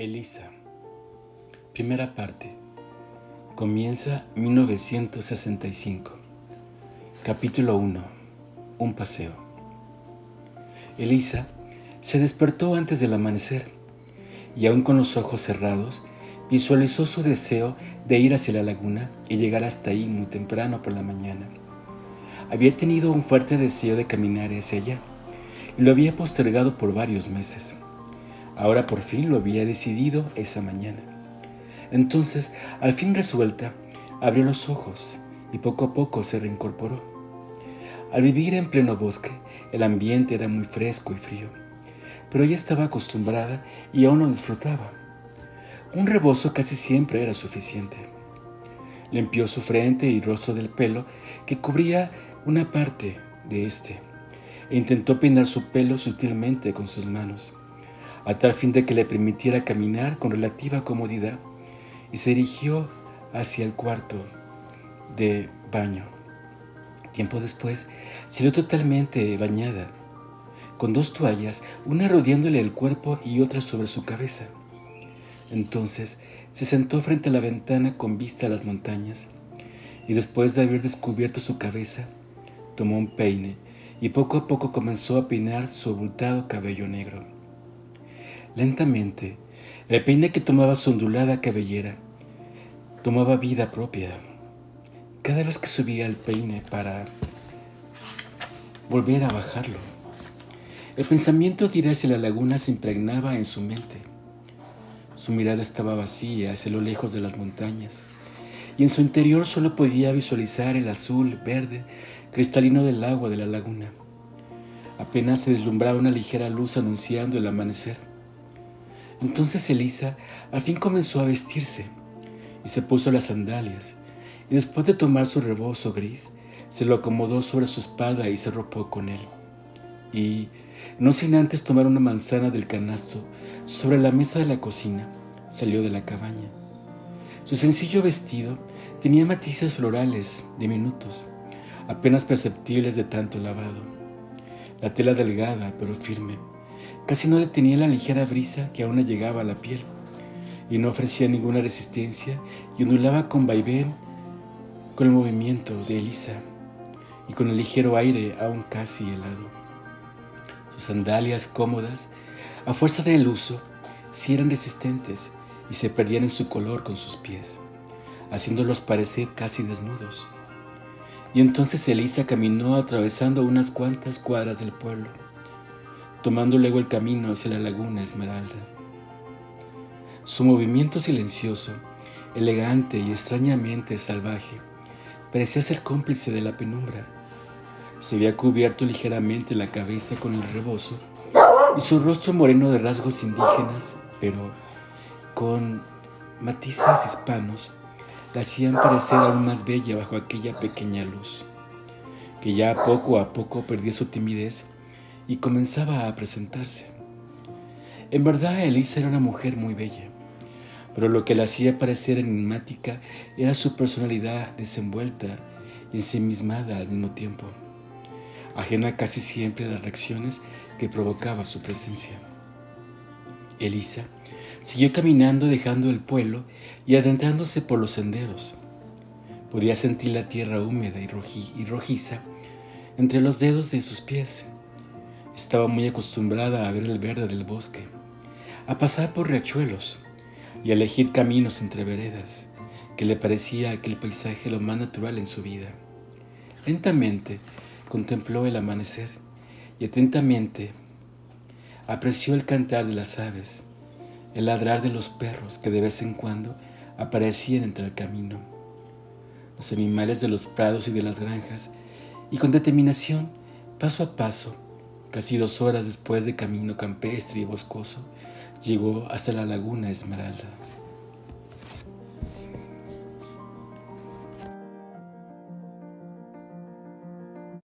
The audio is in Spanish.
Elisa. Primera parte. Comienza 1965. Capítulo 1. Un paseo. Elisa se despertó antes del amanecer y aún con los ojos cerrados visualizó su deseo de ir hacia la laguna y llegar hasta ahí muy temprano por la mañana. Había tenido un fuerte deseo de caminar hacia allá y lo había postergado por varios meses. Ahora por fin lo había decidido esa mañana. Entonces, al fin resuelta, abrió los ojos y poco a poco se reincorporó. Al vivir en pleno bosque, el ambiente era muy fresco y frío, pero ella estaba acostumbrada y aún lo disfrutaba. Un rebozo casi siempre era suficiente. Limpió su frente y rostro del pelo que cubría una parte de este e intentó peinar su pelo sutilmente con sus manos a tal fin de que le permitiera caminar con relativa comodidad, y se dirigió hacia el cuarto de baño. Tiempo después, salió totalmente bañada, con dos toallas, una rodeándole el cuerpo y otra sobre su cabeza. Entonces se sentó frente a la ventana con vista a las montañas, y después de haber descubierto su cabeza, tomó un peine y poco a poco comenzó a peinar su abultado cabello negro. Lentamente, el peine que tomaba su ondulada cabellera tomaba vida propia. Cada vez que subía el peine para volver a bajarlo, el pensamiento de ir hacia la laguna se impregnaba en su mente. Su mirada estaba vacía hacia lo lejos de las montañas y en su interior solo podía visualizar el azul, verde, cristalino del agua de la laguna. Apenas se deslumbraba una ligera luz anunciando el amanecer. Entonces Elisa al fin comenzó a vestirse y se puso las sandalias y después de tomar su rebozo gris, se lo acomodó sobre su espalda y se ropó con él. Y, no sin antes tomar una manzana del canasto sobre la mesa de la cocina, salió de la cabaña. Su sencillo vestido tenía matices florales diminutos, apenas perceptibles de tanto lavado. La tela delgada pero firme Casi no detenía la ligera brisa que aún le llegaba a la piel y no ofrecía ninguna resistencia y ondulaba con vaivén con el movimiento de Elisa y con el ligero aire aún casi helado. Sus sandalias cómodas, a fuerza del uso, sí eran resistentes y se perdían en su color con sus pies, haciéndolos parecer casi desnudos. Y entonces Elisa caminó atravesando unas cuantas cuadras del pueblo tomando luego el camino hacia la laguna Esmeralda. Su movimiento silencioso, elegante y extrañamente salvaje, parecía ser cómplice de la penumbra. Se había cubierto ligeramente la cabeza con el rebozo y su rostro moreno de rasgos indígenas, pero con matices hispanos, la hacían parecer aún más bella bajo aquella pequeña luz, que ya poco a poco perdía su timidez y comenzaba a presentarse. En verdad, Elisa era una mujer muy bella, pero lo que la hacía parecer enigmática era su personalidad desenvuelta y ensimismada al mismo tiempo, ajena casi siempre a las reacciones que provocaba su presencia. Elisa siguió caminando dejando el pueblo y adentrándose por los senderos. Podía sentir la tierra húmeda y, rojiza entre los dedos de sus pies estaba muy acostumbrada a ver el verde del bosque, a pasar por riachuelos y a elegir caminos entre veredas, que le parecía aquel paisaje lo más natural en su vida. Lentamente contempló el amanecer y atentamente apreció el cantar de las aves, el ladrar de los perros que de vez en cuando aparecían entre el camino, los animales de los prados y de las granjas, y con determinación, paso a paso, Casi dos horas después de camino campestre y boscoso, llegó hasta la laguna Esmeralda.